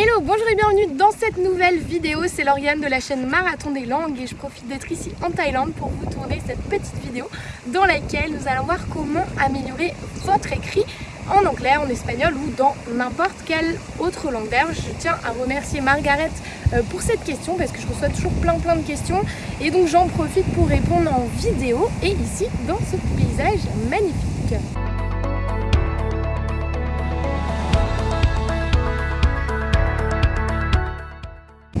Hello, bonjour et bienvenue dans cette nouvelle vidéo. C'est Lauriane de la chaîne Marathon des langues et je profite d'être ici en Thaïlande pour vous tourner cette petite vidéo dans laquelle nous allons voir comment améliorer votre écrit en anglais, en espagnol ou dans n'importe quelle autre langue. D'ailleurs, je tiens à remercier Margaret euh, pour cette question parce que je reçois toujours plein plein de questions et donc j'en profite pour répondre en vidéo et ici dans ce paysage magnifique.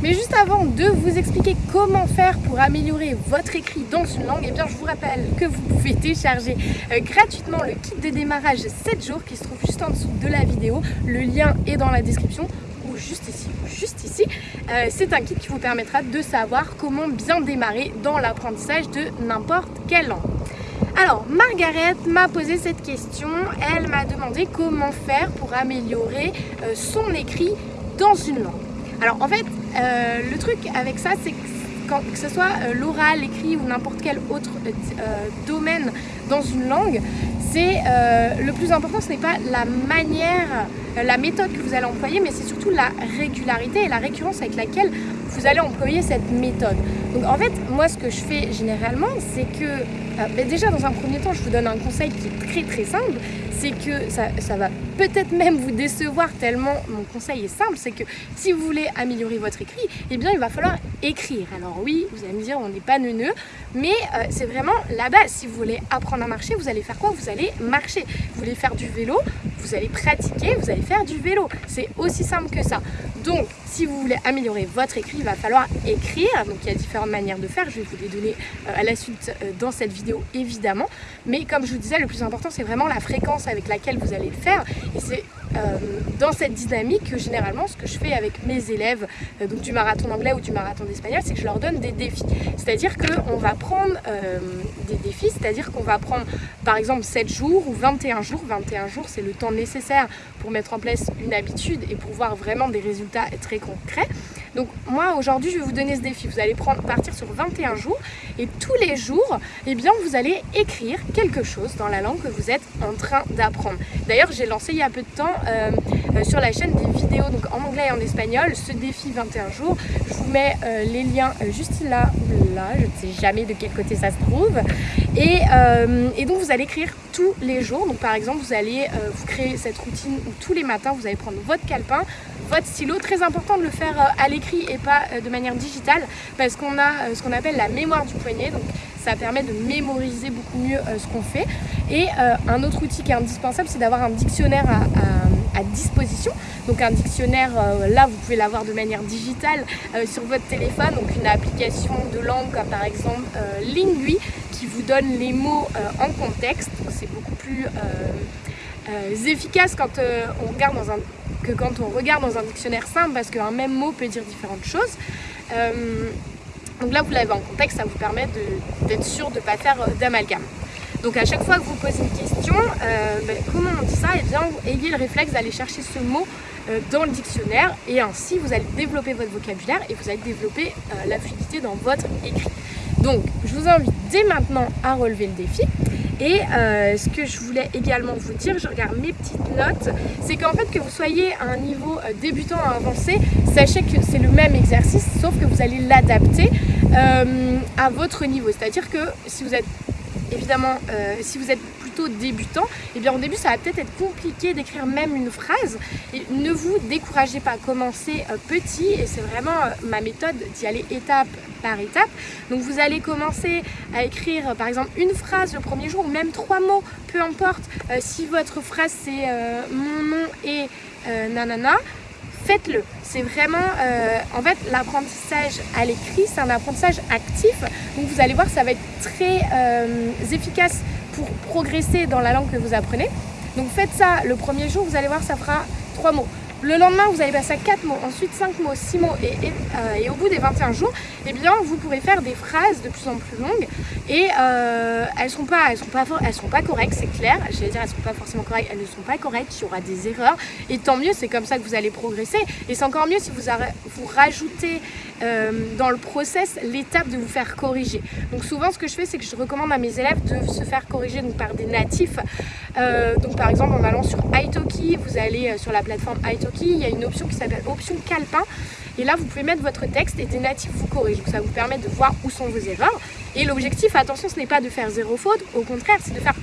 Mais juste avant de vous expliquer comment faire pour améliorer votre écrit dans une langue, eh bien je vous rappelle que vous pouvez télécharger euh, gratuitement le kit de démarrage 7 jours qui se trouve juste en dessous de la vidéo. Le lien est dans la description ou juste ici, juste ici. Euh, c'est un kit qui vous permettra de savoir comment bien démarrer dans l'apprentissage de n'importe quelle langue. Alors, Margaret m'a posé cette question. Elle m'a demandé comment faire pour améliorer euh, son écrit dans une langue. Alors en fait, euh, le truc avec ça, c'est que que ce soit euh, l'oral, l'écrit ou n'importe quel autre euh, domaine dans une langue, c'est le plus important, ce n'est pas la manière, la méthode que vous allez employer, mais c'est surtout la régularité et la récurrence avec laquelle vous allez employer cette méthode. Donc en fait, moi ce que je fais généralement, c'est que ben, déjà dans un premier temps, je vous donne un conseil qui est très très simple, c'est que ça, ça va peut-être même vous décevoir tellement mon conseil est simple, c'est que si vous voulez améliorer votre écrit, eh bien il va falloir écrire. Alors oui, vous allez me dire on n'est pas neuneux, mais euh, c'est vraiment la base. Si vous voulez apprendre à marcher, vous allez faire quoi? Vous allez marcher. Vous voulez faire du vélo, vous allez pratiquer, vous allez faire du vélo. C'est aussi simple que ça. Donc, si vous voulez améliorer votre écrit, il va falloir écrire. Donc, il y a différentes manières de faire. Je vais vous les donner euh, à la suite euh, dans cette vidéo, évidemment. Mais comme je vous disais, le plus important, c'est vraiment la fréquence avec laquelle vous allez le faire. Et c'est dans cette dynamique que généralement ce que je fais avec mes élèves euh, donc du marathon anglais ou du marathon d'espagnol c'est que je leur donne des défis. C'est à dire qu'on va prendre euh, des défis c'est à dire qu'on va prendre par exemple 7 jours ou 21 jours. 21 jours c'est le temps nécessaire pour mettre en place une habitude et pour voir vraiment des résultats très concrets donc moi aujourd'hui je vais vous donner ce défi. Vous allez partir sur 21 jours et tous les jours, eh bien, vous allez écrire quelque chose dans la langue que vous êtes en train d'apprendre. D'ailleurs j'ai lancé il y a peu de temps euh, sur la chaîne des vidéos donc en anglais et en espagnol ce défi 21 jours. Je vous mets euh, les liens juste là ou là, je ne sais jamais de quel côté ça se trouve. Et, donc vous allez écrire tous les jours. Donc par exemple vous allez vous créer cette routine où tous les matins vous allez prendre votre calepin, votre stylo. Très important de le faire euh, à l'écrit et pas euh, de manière digitale parce qu'on a euh, ce qu'on appelle la mémoire du poignet. Donc ça permet de mémoriser beaucoup mieux ce qu'on fait. Et un autre outil qui est indispensable, c'est d'avoir un dictionnaire à, disposition. Donc un dictionnaire, là, vous pouvez l'avoir de manière digitale sur votre téléphone. Donc une application de langue comme par exemple Lingui qui vous donne les mots en contexte. C'est beaucoup plus efficace quand on regarde dans un que quand on regarde dans un dictionnaire simple parce qu'un même mot peut dire différentes choses. Euh, donc là, vous l'avez en contexte, ça vous permet d'être sûr de ne pas faire euh, d'amalgame. Donc à chaque fois que vous posez une question, euh, ben, comment on dit ça? Eh bien, ayez le réflexe d'aller chercher ce mot dans le dictionnaire et ainsi vous allez développer votre vocabulaire et vous allez développer la fluidité dans votre écrit. Donc, je vous invite dès maintenant à relever le défi. Et euh, ce que je voulais également vous dire, je regarde mes petites notes, c'est qu'en fait que vous soyez à un niveau euh, débutant à avancé, sachez que c'est le même exercice, sauf que vous allez l'adapter euh, à votre niveau. C'est-à-dire que si vous êtes évidemment, si vous êtes débutant, et eh bien au début ça va peut-être être compliqué d'écrire même une phrase. Et ne vous découragez pas, commencez euh, petit et c'est vraiment euh, ma méthode d'y aller étape par étape. Donc vous allez commencer à écrire par exemple une phrase le premier jour ou même trois mots, peu importe. Euh, si votre phrase c'est mon nom et nanana, faites-le. C'est vraiment, en fait, l'apprentissage à l'écrit, c'est un apprentissage actif. Donc vous allez voir, ça va être très efficace pour progresser dans la langue que vous apprenez. Donc faites ça le premier jour, vous allez voir, ça fera trois mots. Le lendemain, vous allez passer à 4 mots, ensuite 5 mots, 6 mots et, euh, et, au bout des 21 jours, eh bien, vous pourrez faire des phrases de plus en plus longues et euh, elles ne seront, pas, elles seront, pas, correctes, c'est clair. Je vais dire, elles ne sont pas forcément correctes, elles ne sont pas correctes, il y aura des erreurs et tant mieux, c'est comme ça que vous allez progresser. Et c'est encore mieux si vous rajoutez euh, dans le process l'étape de vous faire corriger. Donc souvent ce que je fais c'est que je recommande à mes élèves de se faire corriger donc, par des natifs. Euh, donc par exemple en allant sur Italki, vous allez sur la plateforme Italki, il y a une option qui s'appelle option calepin et là vous pouvez mettre votre texte et des natifs vous corrigent. Donc ça vous permet de voir où sont vos erreurs. Et l'objectif, attention, ce n'est pas de faire zéro faute, au contraire c'est de faire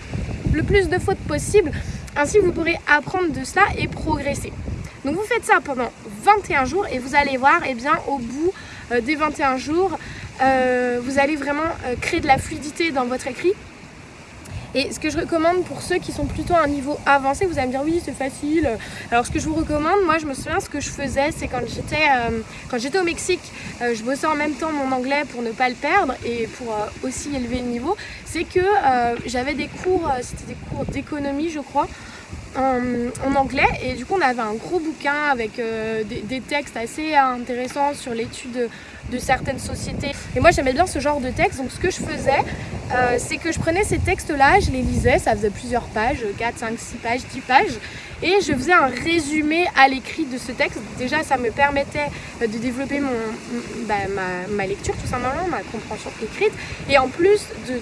le plus de fautes possible. Ainsi vous pourrez apprendre de cela et progresser. Donc vous faites ça pendant 21 jours et vous allez voir, eh bien, au bout euh, des 21 jours, euh, vous allez vraiment euh, créer de la fluidité dans votre écrit. Et ce que je recommande pour ceux qui sont plutôt à un niveau avancé, vous allez me dire oui c'est facile. Alors ce que je vous recommande, moi je me souviens ce que je faisais, c'est quand j'étais quand j'étais au Mexique, je bossais en même temps mon anglais pour ne pas le perdre et pour aussi élever le niveau, c'est que j'avais des cours, c'était des cours d'économie je crois, en, anglais. Et du coup on avait un gros bouquin avec euh, des, textes assez intéressants sur l'étude de, certaines sociétés. Et moi j'aimais bien ce genre de texte. Donc ce que je faisais euh, c'est que je prenais ces textes là, je les lisais, ça faisait plusieurs pages, 4, 5, 6 pages, 10 pages. Et je faisais un résumé à l'écrit de ce texte. Déjà ça me permettait euh, de développer mon, bah, ma, ma lecture tout simplement, ma compréhension écrite. Et en plus de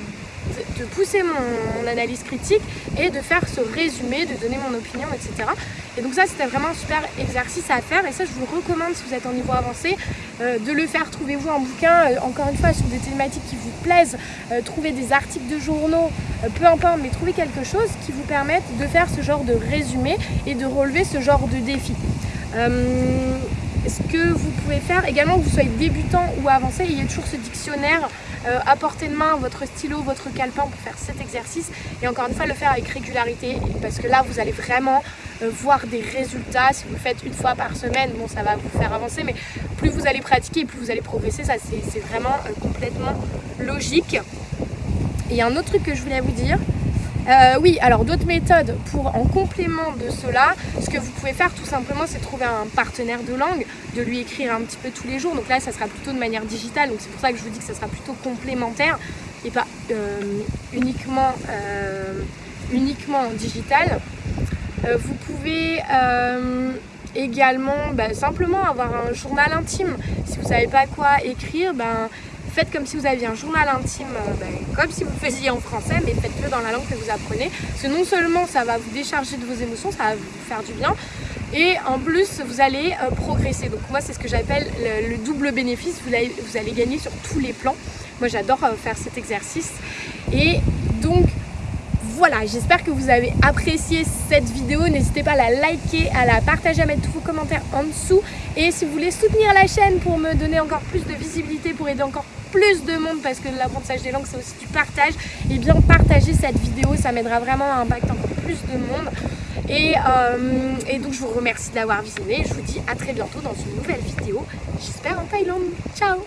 de pousser mon, analyse critique et de faire ce résumé, de donner mon opinion, etc. Et donc ça, c'était vraiment un super exercice à faire et ça, je vous recommande si vous êtes en niveau avancé euh, de le faire. Trouvez-vous un bouquin, euh, encore une fois, sur des thématiques qui vous plaisent, euh, trouvez des articles de journaux, peu importe, mais trouvez quelque chose qui vous permette de faire ce genre de résumé et de relever ce genre de défi. ce que vous pouvez faire, également que vous soyez débutant ou avancé, il y a toujours ce dictionnaire euh, à portée de main votre stylo, votre calepin pour faire cet exercice et encore une fois le faire avec régularité parce que là vous allez vraiment euh, voir des résultats. Si vous le faites une fois par semaine, bon ça va vous faire avancer mais plus vous allez pratiquer, plus vous allez progresser, ça c'est vraiment euh, complètement logique. Et un autre truc que je voulais vous dire, euh, oui, alors d'autres méthodes pour en complément de cela, ce que vous pouvez faire tout simplement c'est trouver un partenaire de langue, de lui écrire un petit peu tous les jours. Donc là ça sera plutôt de manière digitale, donc c'est pour ça que je vous dis que ça sera plutôt complémentaire et pas euh, uniquement, euh, uniquement digital. vous pouvez également bah, simplement avoir un journal intime. Si vous ne savez pas quoi écrire, ben, faites comme si vous aviez un journal intime, euh, ben, comme si vous faisiez en français, mais faites-le dans la langue que vous apprenez. Parce que non seulement ça va vous décharger de vos émotions, ça va vous faire du bien, et en plus vous allez euh, progresser. Donc moi c'est ce que j'appelle le, double bénéfice, vous allez, vous allez gagner sur tous les plans. Moi j'adore euh, faire cet exercice. Et donc voilà, j'espère que vous avez apprécié cette vidéo. N'hésitez pas à la liker, à la partager, à mettre tous vos commentaires en dessous. Et si vous voulez soutenir la chaîne pour me donner encore plus de visibilité, pour aider encore plus de monde, parce que l'apprentissage des langues, c'est aussi du partage, et eh bien partagez cette vidéo, ça m'aidera vraiment à impacter encore plus de monde. Et, euh, et donc je vous remercie de l'avoir visionné. Je vous dis à très bientôt dans une nouvelle vidéo. J'espère en Thaïlande. Ciao